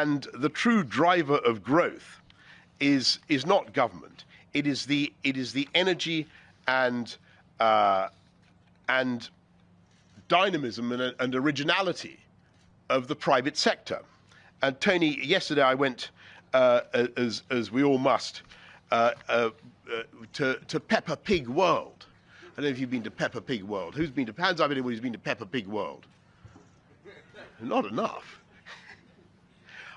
And the true driver of growth is, is not government. It is the, it is the energy and, uh, and dynamism and, and originality of the private sector. And Tony, yesterday I went, uh, as, as we all must, uh, uh, uh, to, to Peppa Pig World. I don't know if you've been to Peppa Pig World. Who's been to, hands up anyone who's been to Peppa Pig World? Not enough.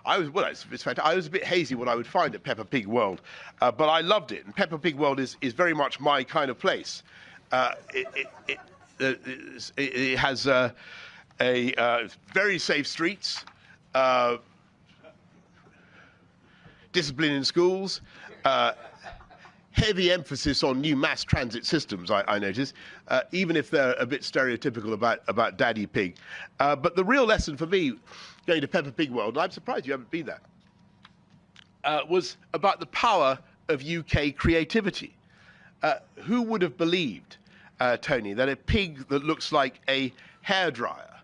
I was well, it's, it's I was a bit hazy what I would find at Peppa Pig World, uh, but I loved it. And Peppa Pig World is, is very much my kind of place. Uh, it, it, it, it, has uh, a uh, very safe streets, uh, discipline in schools, uh, heavy emphasis on new mass transit systems, I, I notice, uh, even if they're a bit stereotypical about, about Daddy Pig. Uh, but the real lesson for me, going to Peppa Pig World, and I'm surprised you haven't been there, uh, was about the power of UK creativity. Uh, who would have believed, uh, Tony, that a pig that looks like a hairdryer,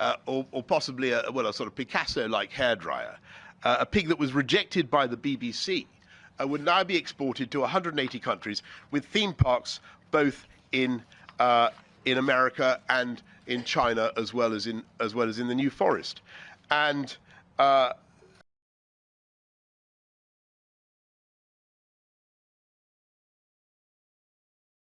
uh, or, or, possibly a, well, a sort of Picasso-like hairdryer, a pig that was rejected by the BBC, uh, would now be exported to 180 countries with theme parks both in uh, in America and in China as well as in as well as in the New Forest, and uh,